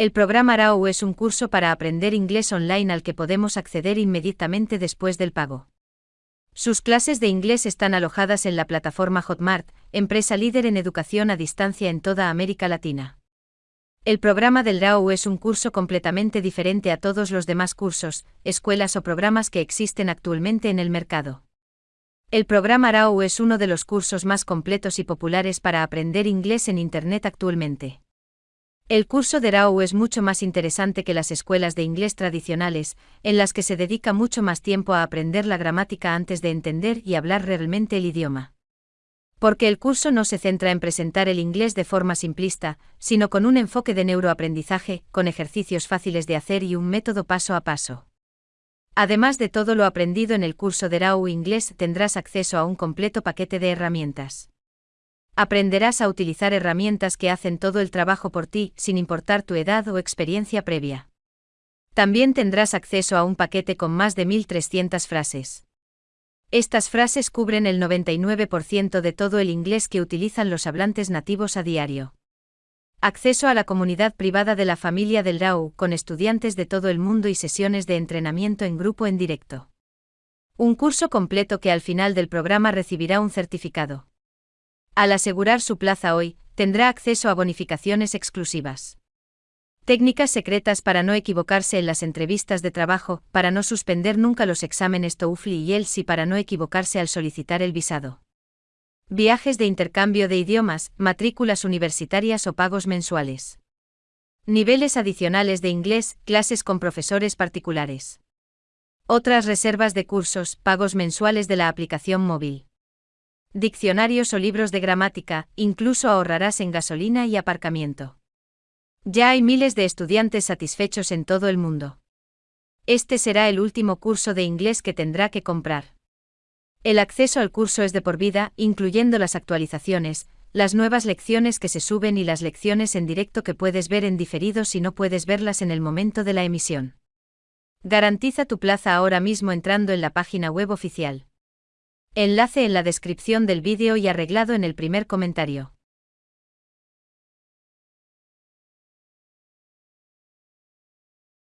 El programa RAW es un curso para aprender inglés online al que podemos acceder inmediatamente después del pago. Sus clases de inglés están alojadas en la plataforma Hotmart, empresa líder en educación a distancia en toda América Latina. El programa del RAW es un curso completamente diferente a todos los demás cursos, escuelas o programas que existen actualmente en el mercado. El programa RAW es uno de los cursos más completos y populares para aprender inglés en Internet actualmente. El curso de RAW es mucho más interesante que las escuelas de inglés tradicionales, en las que se dedica mucho más tiempo a aprender la gramática antes de entender y hablar realmente el idioma. Porque el curso no se centra en presentar el inglés de forma simplista, sino con un enfoque de neuroaprendizaje, con ejercicios fáciles de hacer y un método paso a paso. Además de todo lo aprendido en el curso de RAW Inglés, tendrás acceso a un completo paquete de herramientas. Aprenderás a utilizar herramientas que hacen todo el trabajo por ti, sin importar tu edad o experiencia previa. También tendrás acceso a un paquete con más de 1.300 frases. Estas frases cubren el 99% de todo el inglés que utilizan los hablantes nativos a diario. Acceso a la comunidad privada de la familia del RAW, con estudiantes de todo el mundo y sesiones de entrenamiento en grupo en directo. Un curso completo que al final del programa recibirá un certificado. Al asegurar su plaza hoy, tendrá acceso a bonificaciones exclusivas. Técnicas secretas para no equivocarse en las entrevistas de trabajo, para no suspender nunca los exámenes TOEFL y ELS y para no equivocarse al solicitar el visado. Viajes de intercambio de idiomas, matrículas universitarias o pagos mensuales. Niveles adicionales de inglés, clases con profesores particulares. Otras reservas de cursos, pagos mensuales de la aplicación móvil diccionarios o libros de gramática, incluso ahorrarás en gasolina y aparcamiento. Ya hay miles de estudiantes satisfechos en todo el mundo. Este será el último curso de inglés que tendrá que comprar. El acceso al curso es de por vida, incluyendo las actualizaciones, las nuevas lecciones que se suben y las lecciones en directo que puedes ver en diferido si no puedes verlas en el momento de la emisión. Garantiza tu plaza ahora mismo entrando en la página web oficial. Enlace en la descripción del vídeo y arreglado en el primer comentario.